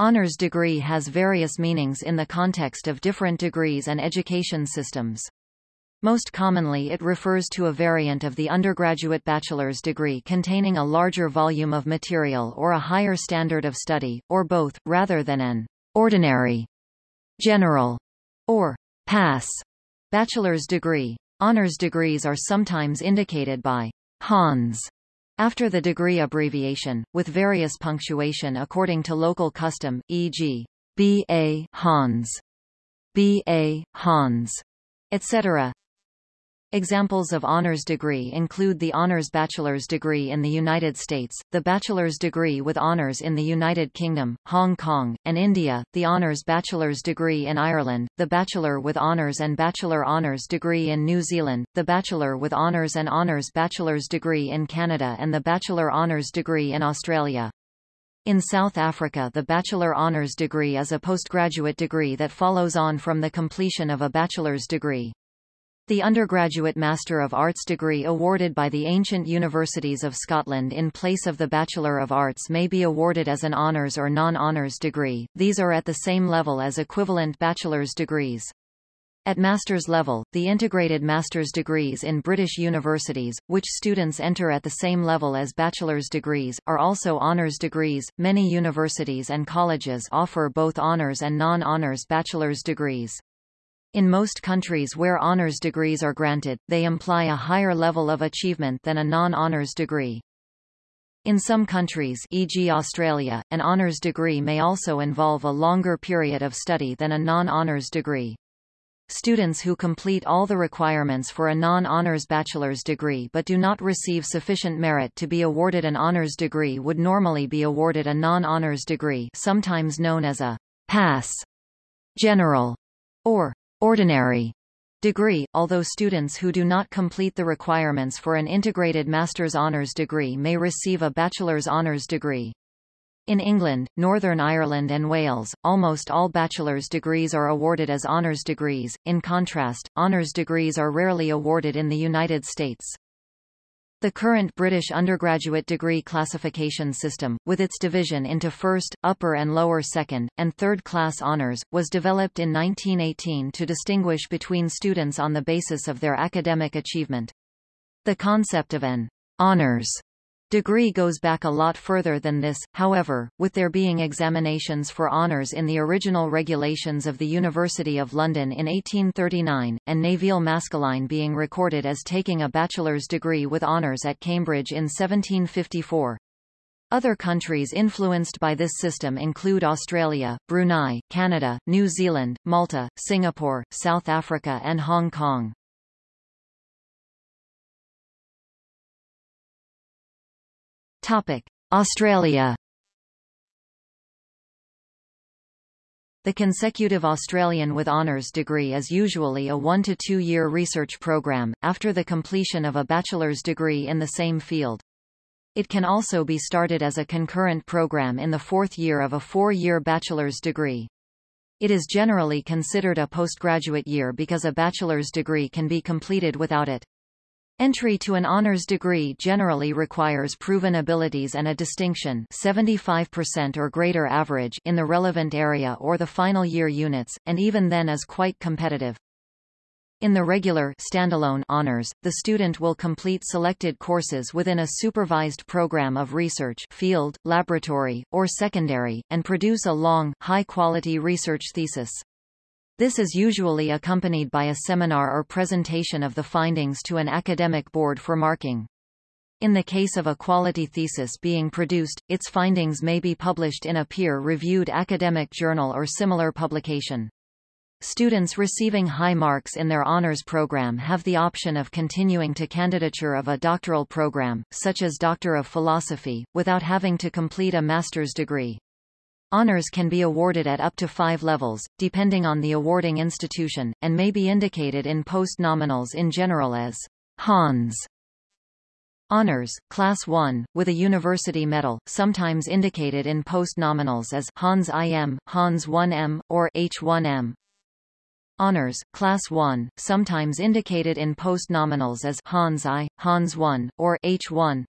Honours degree has various meanings in the context of different degrees and education systems. Most commonly it refers to a variant of the undergraduate bachelor's degree containing a larger volume of material or a higher standard of study, or both, rather than an ordinary, general, or pass bachelor's degree. Honours degrees are sometimes indicated by Hons after the degree abbreviation, with various punctuation according to local custom, e.g. B.A. Hons, B.A. Hons, etc. Examples of honors degree include the honors bachelor's degree in the United States, the bachelor's degree with honors in the United Kingdom, Hong Kong, and India, the honors bachelor's degree in Ireland, the bachelor with honors and bachelor honors degree in New Zealand, the bachelor with honors and honors bachelor's degree in Canada and the bachelor honors degree in Australia. In South Africa the bachelor honours degree is a postgraduate degree that follows on from the completion of a bachelor's degree. The undergraduate Master of Arts degree awarded by the ancient universities of Scotland in place of the Bachelor of Arts may be awarded as an honours or non-honours degree, these are at the same level as equivalent bachelor's degrees. At master's level, the integrated master's degrees in British universities, which students enter at the same level as bachelor's degrees, are also honours degrees. Many universities and colleges offer both honours and non-honours bachelor's degrees. In most countries where honors degrees are granted, they imply a higher level of achievement than a non-honors degree. In some countries e.g. Australia, an honours degree may also involve a longer period of study than a non-honours degree. Students who complete all the requirements for a non-honours bachelor's degree but do not receive sufficient merit to be awarded an honours degree would normally be awarded a non-honours degree sometimes known as a pass, general, or ordinary degree, although students who do not complete the requirements for an integrated master's honours degree may receive a bachelor's honours degree. In England, Northern Ireland and Wales, almost all bachelor's degrees are awarded as honours degrees, in contrast, honours degrees are rarely awarded in the United States. The current British undergraduate degree classification system, with its division into first, upper and lower second, and third-class honours, was developed in 1918 to distinguish between students on the basis of their academic achievement. The concept of an honours Degree goes back a lot further than this, however, with there being examinations for honours in the original regulations of the University of London in 1839, and Nevil Maskelyne being recorded as taking a bachelor's degree with honours at Cambridge in 1754. Other countries influenced by this system include Australia, Brunei, Canada, New Zealand, Malta, Singapore, South Africa and Hong Kong. Topic: Australia. The consecutive Australian with honours degree is usually a one- to two-year research program, after the completion of a bachelor's degree in the same field. It can also be started as a concurrent program in the fourth year of a four-year bachelor's degree. It is generally considered a postgraduate year because a bachelor's degree can be completed without it. Entry to an honors degree generally requires proven abilities and a distinction 75% or greater average in the relevant area or the final year units, and even then is quite competitive. In the regular standalone honors, the student will complete selected courses within a supervised program of research field, laboratory, or secondary, and produce a long, high-quality research thesis. This is usually accompanied by a seminar or presentation of the findings to an academic board for marking. In the case of a quality thesis being produced, its findings may be published in a peer-reviewed academic journal or similar publication. Students receiving high marks in their honors program have the option of continuing to candidature of a doctoral program, such as Doctor of Philosophy, without having to complete a master's degree. Honors can be awarded at up to five levels, depending on the awarding institution, and may be indicated in post-nominals in general as Hons. Honors, Class 1, with a university medal, sometimes indicated in post-nominals as Hons IM, Hons 1M, or H1M. Honors, Class 1, sometimes indicated in post-nominals as Hons I, Hons 1, or H1.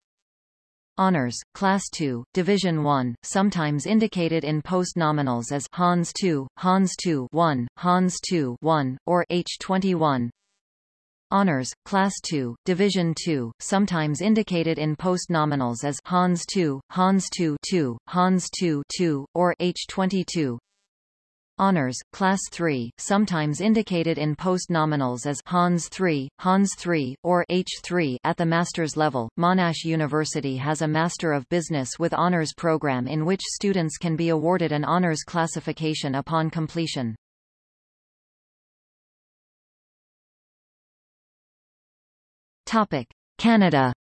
Honors, Class 2, Division 1, sometimes indicated in post-nominals as Hons 2, Hons 2 1, Hons 2 1, or H21. Honors, Class 2, Division 2, sometimes indicated in post-nominals as Hons 2, Hons 2 2, Hons 2 2, or H22. Honors, Class 3, sometimes indicated in post-nominals as Hons 3, Hons 3, or H3 at the master's level. Monash University has a Master of Business with Honors program in which students can be awarded an honors classification upon completion. Topic: Canada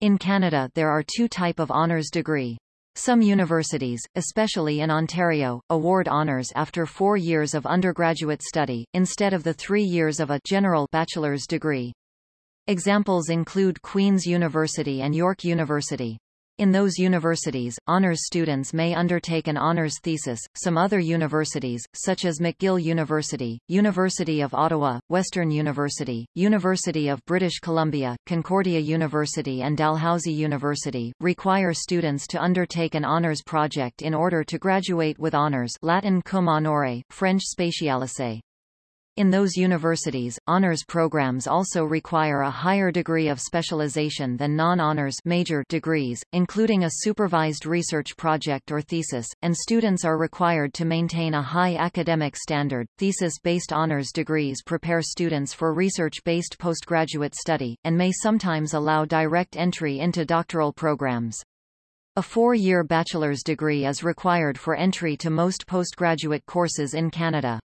In Canada there are two type of honors degree. Some universities, especially in Ontario, award honours after four years of undergraduate study, instead of the three years of a general bachelor's degree. Examples include Queen's University and York University. In those universities, honors students may undertake an honors thesis. Some other universities, such as McGill University, University of Ottawa, Western University, University of British Columbia, Concordia University and Dalhousie University, require students to undertake an honors project in order to graduate with honors Latin cum honore, French spécialisé. In those universities, honors programs also require a higher degree of specialization than non-honors major degrees, including a supervised research project or thesis, and students are required to maintain a high academic standard. Thesis-based honors degrees prepare students for research-based postgraduate study, and may sometimes allow direct entry into doctoral programs. A four-year bachelor's degree is required for entry to most postgraduate courses in Canada.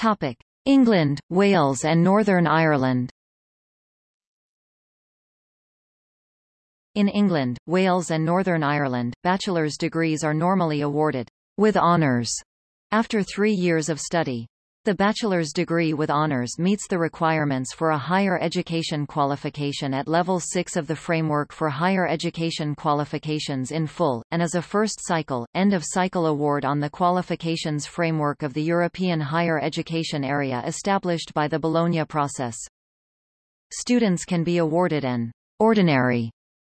Topic: England, Wales and Northern Ireland. In England, Wales and Northern Ireland, bachelor's degrees are normally awarded with honours after three years of study. The bachelor's degree with honors meets the requirements for a higher education qualification at Level 6 of the Framework for Higher Education Qualifications in full, and is a first cycle, end-of-cycle award on the qualifications framework of the European higher education area established by the Bologna process. Students can be awarded an ordinary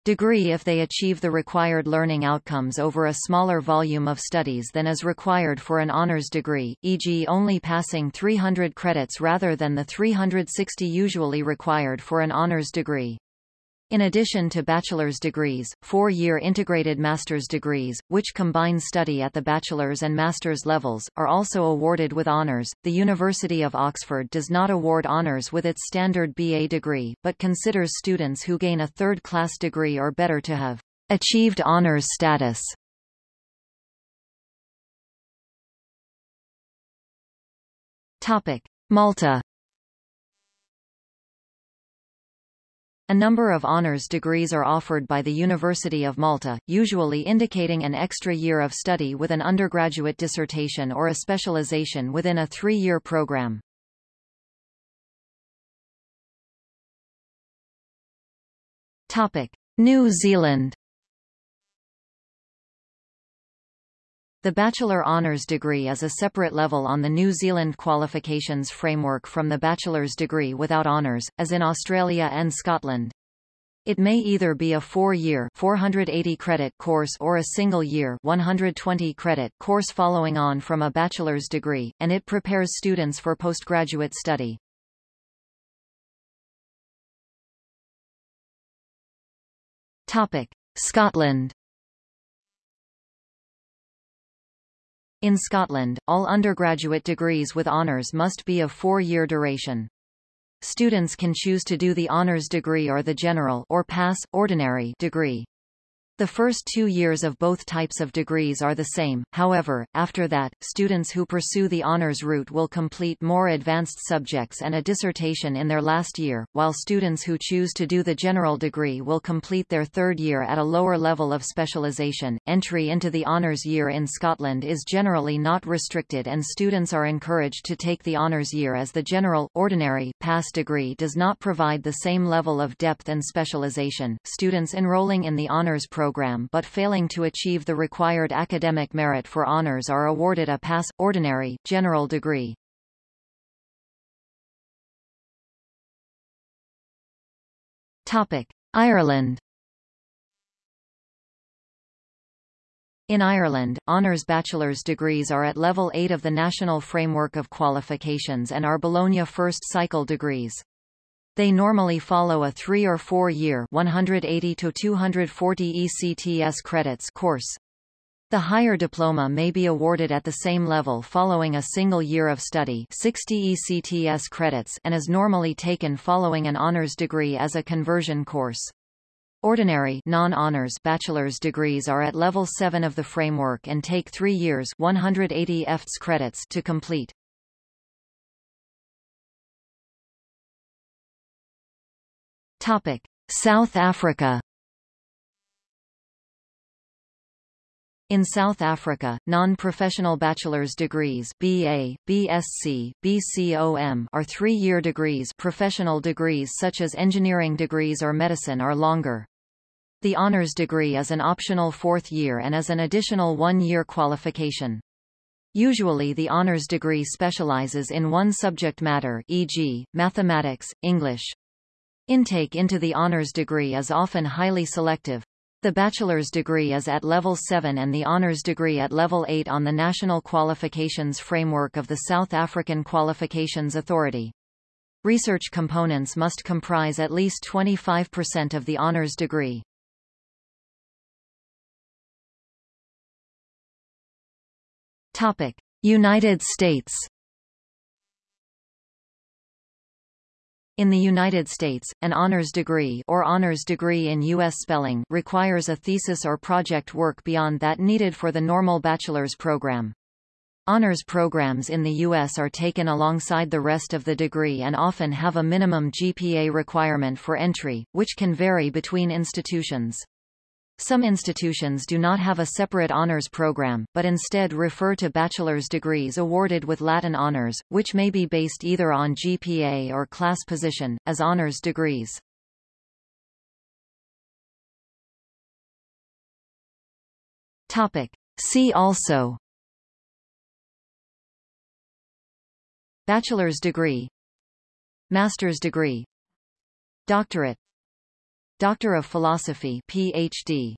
degree if they achieve the required learning outcomes over a smaller volume of studies than is required for an honors degree, e.g. only passing 300 credits rather than the 360 usually required for an honors degree. In addition to bachelor's degrees, four-year integrated master's degrees, which combine study at the bachelor's and master's levels, are also awarded with honours. The University of Oxford does not award honours with its standard BA degree, but considers students who gain a third-class degree or better to have achieved honours status. Topic: Malta A number of honours degrees are offered by the University of Malta, usually indicating an extra year of study with an undergraduate dissertation or a specialization within a three-year program. New Zealand The Bachelor Honours degree is a separate level on the New Zealand qualifications framework from the bachelor's degree without honours, as in Australia and Scotland. It may either be a four-year 480 credit course or a single-year 120 credit course following on from a bachelor's degree, and it prepares students for postgraduate study. Topic: Scotland In Scotland, all undergraduate degrees with honours must be of four-year duration. Students can choose to do the honours degree or the general or pass, ordinary degree. The first two years of both types of degrees are the same, however, after that, students who pursue the honors route will complete more advanced subjects and a dissertation in their last year, while students who choose to do the general degree will complete their third year at a lower level of specialization. Entry into the honors year in Scotland is generally not restricted and students are encouraged to take the honors year as the general, ordinary, pass degree does not provide the same level of depth and specialization. Students enrolling in the honors program program but failing to achieve the required academic merit for honors are awarded a pass, ordinary, general degree. Topic. Ireland In Ireland, honours bachelor's degrees are at level 8 of the National Framework of Qualifications and are Bologna first cycle degrees. They normally follow a 3 or 4 year 180 to 240 ECTS credits course. The higher diploma may be awarded at the same level following a single year of study 60 ECTS credits and is normally taken following an honors degree as a conversion course. Ordinary non-honors bachelor's degrees are at level 7 of the framework and take 3 years 180 ECTS credits to complete. Topic: South Africa In South Africa, non-professional bachelor's degrees BA, BSc, BCom are three-year degrees professional degrees such as engineering degrees or medicine are longer. The honors degree is an optional fourth year and is an additional one-year qualification. Usually the honors degree specializes in one subject matter e.g., mathematics, English. Intake into the honors degree is often highly selective, the bachelor's degree is at level 7 and the honours degree at level 8 on the National Qualifications Framework of the South African Qualifications Authority. Research components must comprise at least 25% of the honours degree. Topic: United States In the United States, an honors degree or honors degree in U.S. spelling requires a thesis or project work beyond that needed for the normal bachelor's program. Honors programs in the U.S. are taken alongside the rest of the degree and often have a minimum GPA requirement for entry, which can vary between institutions. Some institutions do not have a separate honors program, but instead refer to bachelor's degrees awarded with Latin honors, which may be based either on GPA or class position, as honors degrees. Topic. See also Bachelor's degree Master's degree Doctorate Doctor of Philosophy PhD